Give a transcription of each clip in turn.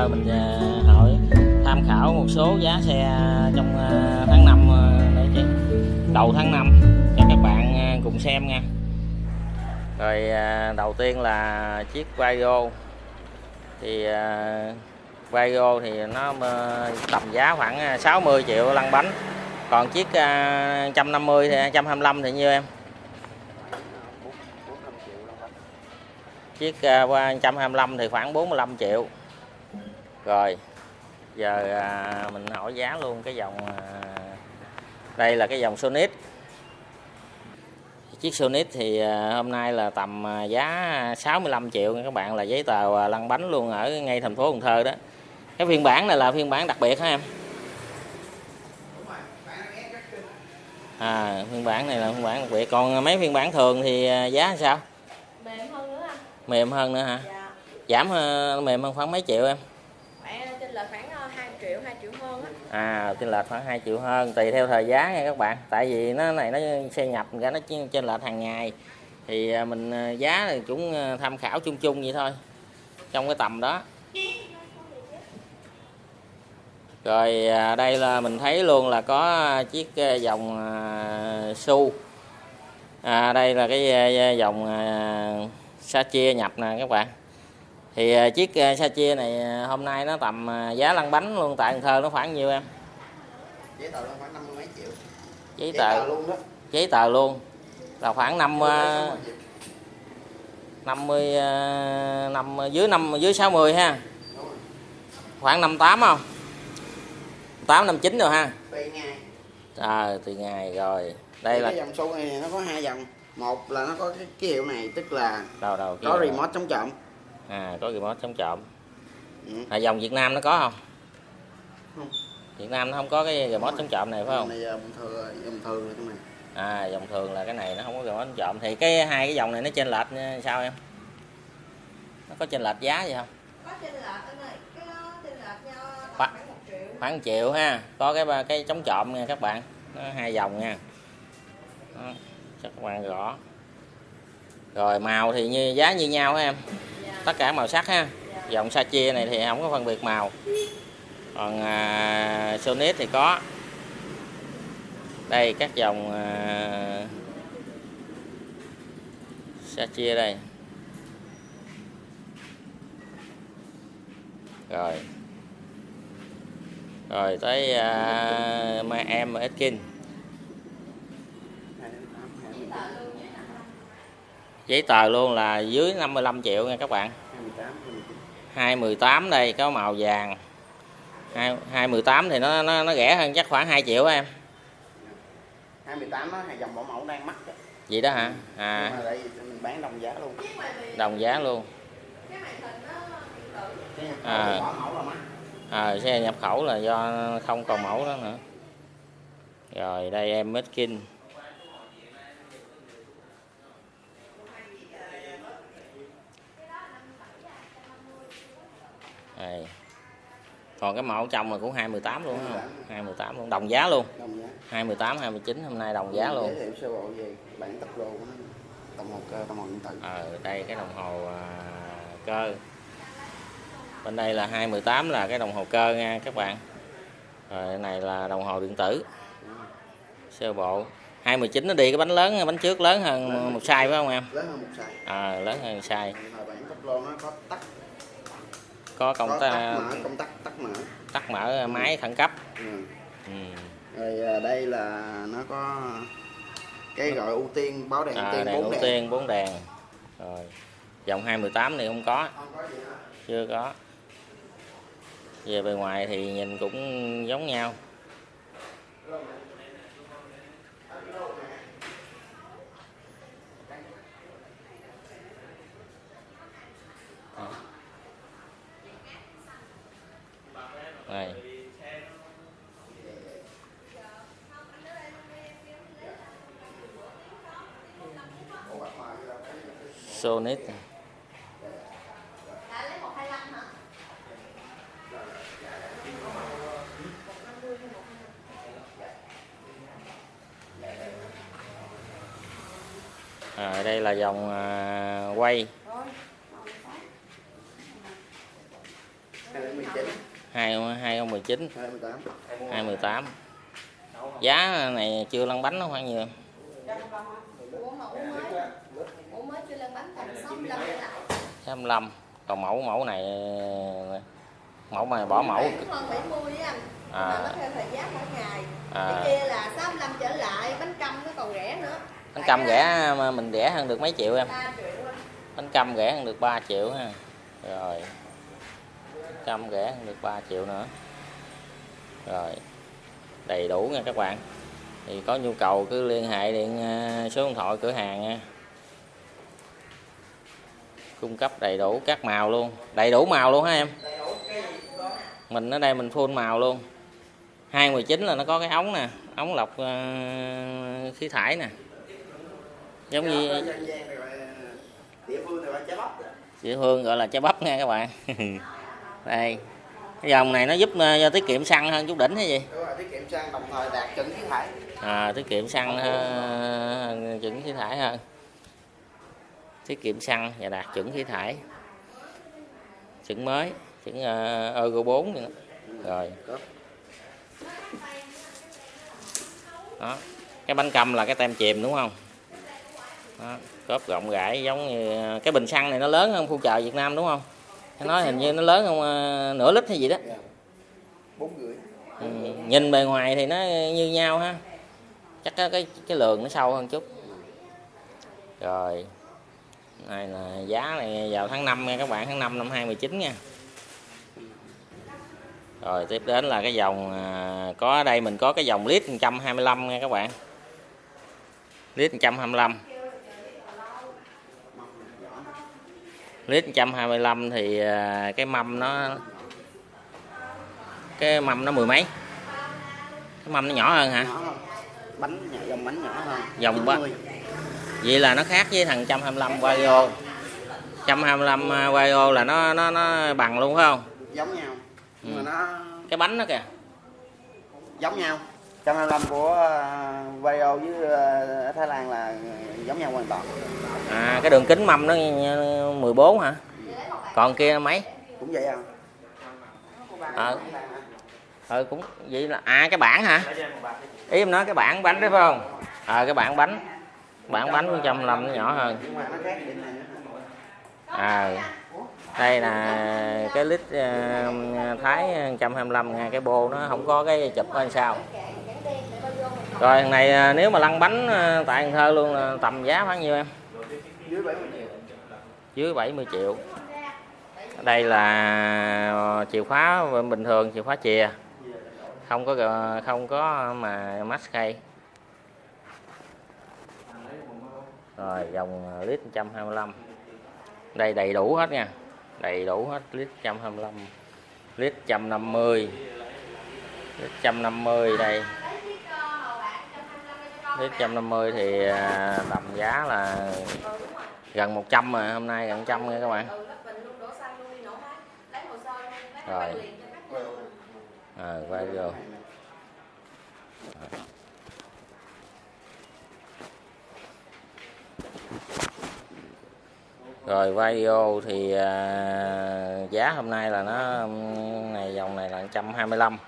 thành mình à, hỏi tham khảo một số giá xe trong à, tháng 5 à, để chứ đầu tháng 5 cho các bạn cùng xem nha. Rồi đầu tiên là chiếc Vario. Thì Vario thì nó tầm giá khoảng 60 triệu lăn bánh. Còn chiếc 150 thì 125 thì nhiêu em? Chiếc qua 125 thì khoảng 45 triệu rồi giờ à, mình hỏi giá luôn cái dòng à, đây là cái dòng Sonic. Chiếc Sonic thì à, hôm nay là tầm à, giá 65 triệu các bạn là giấy tờ à, lăn bánh luôn ở ngay thành phố Cần Thơ đó. Cái phiên bản này là phiên bản đặc biệt hả em? À phiên bản này là phiên bản đặc biệt. Còn mấy phiên bản thường thì à, giá sao? Mềm hơn nữa anh. Mềm hơn nữa hả? Dạ. Giảm ờ, mềm hơn khoảng mấy triệu em là khoảng ờ, 2 triệu 2 triệu hơn á. À trên lệch khoảng 2 triệu hơn tùy theo thời giá nha các bạn. Tại vì nó này nó xe nhập ra nó trên lệch hàng ngày. Thì ờ, mình ờ, giá thì cũng tham khảo chung chung vậy thôi trong cái tầm đó. Rồi đây là mình thấy luôn là có chiếc dòng su. À, đây là cái dòng sa chia nhập nè các bạn thì à, chiếc à, sa chia này à, hôm nay nó tầm à, giá lăn bánh luôn tại Cần Thơ nó khoảng nhiêu em? Giấy tờ nó khoảng năm mươi mấy triệu. Giấy tờ. luôn đó. Giấy tờ luôn. Là khoảng năm à, Sáu mươi triệu. 50 à, năm dưới năm dưới 60 ha? Khoảng 58 không? 8 59 rồi ha? Tùy ngày. À tùy ngày rồi. Đây Thì là cái dòng số này nó có hai dòng. Một là nó có cái ký hiệu này tức là đầu đầu có remote chống trộm à có remote chống trộm. Ừ. à, dòng Việt Nam nó có không? Không. Việt Nam nó không có cái remote chống trộm này phải không? Này bình thường dòng thường là cái này. À dòng thường là cái này nó không có remote chống trộm. Thì cái hai cái dòng này nó trên lệch như sao em? Nó có trên lệch giá gì không? Có trên lệch anh ơi cái trên lệch nhau khoảng 1 triệu. khoảng 1 triệu ha. Có cái ba- cái chống trộm nha các bạn. Nó hai dòng nha. Đó, cho các bạn rõ rồi màu thì như giá như nhau hả em tất cả màu sắc ha. Dòng sa chia này thì không có phân biệt màu. Còn à, Sonic thì có. Đây các dòng à, sa chia đây. Rồi. Rồi tới à, ma em ở Hai đến tám, hai mươi tám, giấy tờ luôn là dưới 55 triệu nha các bạn. hai mươi tám, hai mươi chín. 218 đây có màu vàng. 2 218 thì nó nó nó rẻ hơn chắc khoảng 2 triệu em. 28 đó hai dòng bảo mẫu đang mắc đó. vậy đó hả? Nhưng à. mà đây mình bán đồng giá luôn. Đồng giá luôn. Cái màn hình nó điện tử cái nhập À. khẩu bảo mẫu là mắc à, xe nhập khẩu là do không còn mẫu đó nữa. Rồi đây em Meskin đây còn cái mẫu trong là cũng 218 luôn không? 218 luôn đồng giá luôn. Đồng giá. 218 29 hôm nay đồng giá luôn giới thiệu sơ bộ về bản tốc độ của đồng hồ cơ đồng hồ điện tử. Ờ đây cái đồng hồ à, cơ. Bên đây là 218 là cái đồng hồ cơ nha các bạn. Rồi này là đồng hồ điện tử. Sơ bộ. 219 nó đi cái bánh lớn bánh trước lớn hơn một size phải không em? Lớn hơn một size. À, lớn hơn size. Bản tốc độ nó có tắt có công có ta, tắt mở công tắc tắt mở. tắt mở máy khẩn cấp. Ừ. ừ. rồi à, đây là nó có cái gọi ưu tiên báo đèn ưu à, tiên đèn bốn ưu tiên 4 đèn. Rồi dòng 218 này không có. Không có chưa có. Về bề ngoài thì nhìn cũng giống nhau đây Sonic à, đây là dòng à, quay. 2019 2018 giá này chưa lăn bánh nó khoảng nhiều Ủa mẫu mới Mẫu mới chưa lên bánh tầm 65 trở lại 65 còn mẫu mẫu này mẫu mà bỏ mẫu. Hơn 70 á anh. À. Nó theo thời gian mỗi ngày. À. Cái kia là 65 trở lại? Bánh căm nó còn rẻ nữa. Bánh căm rẻ mà mình rẻ hơn được mấy triệu em. 3 triệu bánh căm rẻ hơn được 3 triệu ha. Rồi. Căm rẻ hơn được 3 triệu nữa. Rồi. Đầy đủ nha các bạn. Thì có nhu cầu cứ liên hệ điện ờ, số điện thoại cửa hàng nha cung cấp đầy đủ các màu luôn. Đầy đủ màu luôn hả em? Mình ở đây mình phun màu luôn. 219 là nó có cái ống nè ống lọc ờ, khí thải nè. Giống như địa phương gọi là trái bắp nha các bạn. Đây. Cái dòng này nó giúp ờ, tiết kiệm xăng hơn chút đỉnh hay gì? Đúng rồi tiết kiệm xăng đồng thời đạt chuẩn khí thải. À, tiết kiệm xăng hơn chuẩn khí thải hơn tiết kiệm xăng và đạt chuẩn khí thải. Chuẩn mới chuẩn uh, Euro 4 rồi. Đó. Cái bánh cầm là cái tem chìm đúng không? Đó, cốp rộng rãi giống như cái bình xăng này nó lớn hơn khu chợ Việt Nam đúng không? Nó nói hình như nó lớn hơn ờ, nửa lít hay gì đó. Bốn rưỡi ừ, nhìn bề ngoài thì nó như nhau ha. Chắc cái cái, cái lượng nó sâu hơn chút. Rồi này là giá này vào tháng 5 nha các bạn tháng 5 năm 2019 nha. Rồi tiếp đến là cái dòng à, có ở đây mình có cái dòng lít 125 nha các bạn. Lít 125 lít 125 thì à, cái mâm nó cái mâm nó mười mấy? Cái mâm nó nhỏ hơn hả? Nhỏ hơn. Bánh dòng bánh nhỏ hơn. Dòng ba- 90. Vậy là nó khác với thằng 125 Vario 125 Vario là nó nó nó bằng luôn phải không? Giống nhau. Nhưng Ừ. mà nó cái bánh nó kìa. Giống nhau. 125 của uh, Vario với ờ, ở Thái Lan là giống nhau hoàn toàn. À cái đường kính mâm nó 14 hả? Còn kia mấy? Cũng vậy à. Ờ. Ừ, cũng vậy là à cái bảng hả? Ý em nói cái bảng bánh đấy phải không? Ờ cái bảng bánh bản bánh 125 nó nhỏ hơn. À đây là cái lít ờ, thái 125 nha. Cái bô nó không có cái chụp hay sao. Rồi, thằng này ờ, nếu mà lăn bánh ờ, tại Cần Thơ luôn là tầm giá khoảng nhiêu em? Dưới 70 triệu dưới 70 triệu. Đây là chìa khóa bình thường, chìa khóa chìa. Không có không có mà mask khay rồi dòng à, lít 125 đây đầy đủ hết nha. Đầy đủ hết lít 125 lít 150 lít 150 đây. Lít 150 thì à, tầm giá là gần 100 mà hôm nay gần 100 nha các bạn. Rồi. À, quay vô. Rồi xăng luôn đi nổ máy Lấy hồ sơ luôn, lấy Rồi. máy liền cho khách luôn à, quay vô rồi video thì à, giá hôm nay là nó này dòng này là 125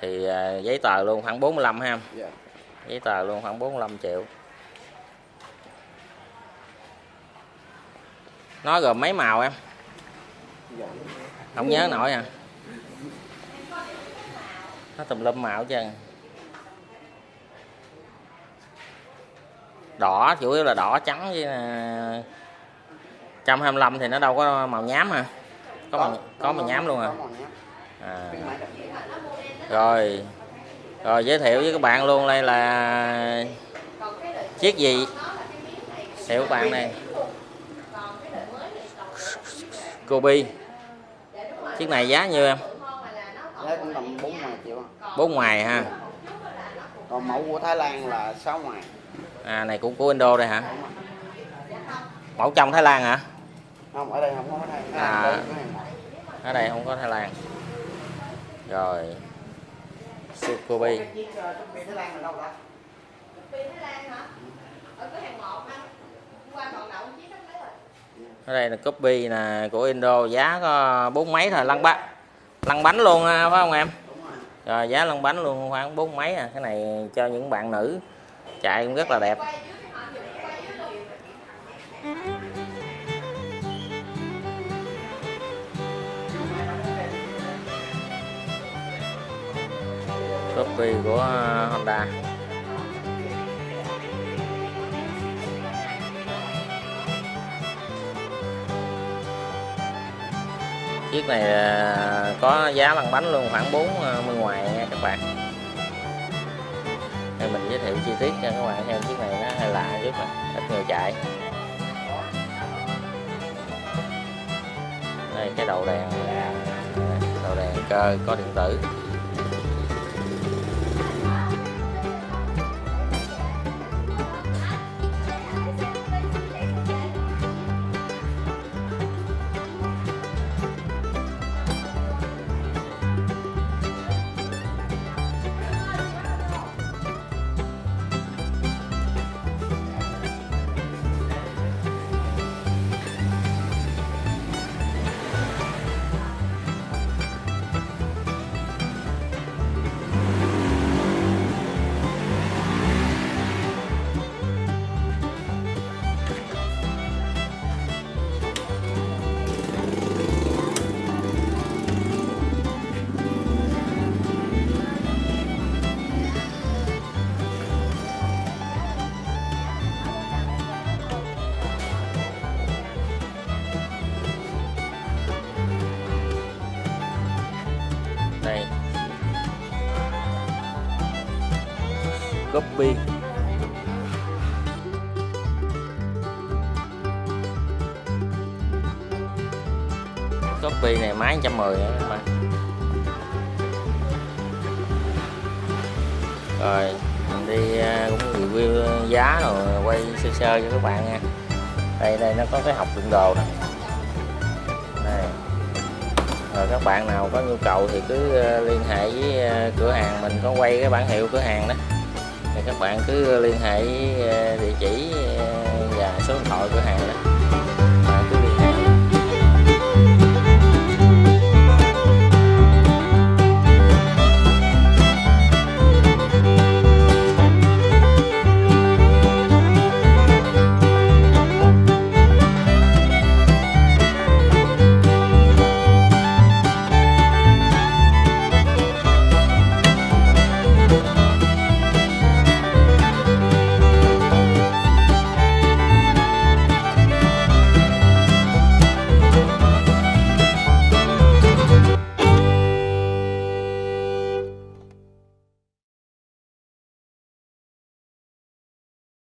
thì à, giấy tờ luôn khoảng 45 ha. Dạ. Giấy tờ luôn khoảng 45 triệu. Nó gồm mấy màu em? Không nhớ nổi à. Nó tùm lum màu trơn. Đỏ chủ yếu là đỏ trắng với à, 125 thì nó đâu có màu nhám hả? Có màu, có màu nhám luôn à, à rồi. Rồi giới thiệu với các bạn luôn đây là chiếc gì? Thiệu các bạn này. Kobe chiếc này giá nhiêu em? Giá cũng tầm 4 ngoài triệu. Bốn ngoài ha còn mẫu của Thái Lan là 6 ngoài à này cũng của Indo đây hả? Mẫu trong Thái Lan hả không ở đây không có Thái À. Lan đây có hàng một. ở đây không có Thái Lan. Rồi. Uh, Thái Lan là đâu ta Phi Thái Lan hả? Ở cửa hàng 1 anh. Hôm qua còn đậu chiếc khách lấy rồi. Ở đây là copy nè của Indo. Giá có bốn mấy thôi lăn bánh lăn bánh luôn à, phải không em? Rồi. Giá lăn bánh luôn khoảng bốn mấy à. Cái này cho những bạn nữ. Chạy cũng rất là đẹp copy của à, Honda. Chiếc này à, có giá lăn bánh luôn, khoảng 40 à, ngoài nha các bạn. Đây mình giới thiệu chi tiết cho các bạn xem chiếc này nó hơi lạ chút nè ít người chạy. Đây, cái đầu đèn đầu đèn cơ, có điện tử. Copy này máy 110 nữa các bạn rồi, mình đi à, cũng review giá rồi, quay sơ sơ cho các bạn nha. Đây đây, nó có cái học đựng đồ này đây. Rồi các bạn nào có nhu cầu thì cứ à, liên hệ với à, cửa hàng mình, có quay cái bản hiệu cửa hàng đó. Thì các bạn cứ liên hệ với địa chỉ và số điện thoại cửa hàng đó.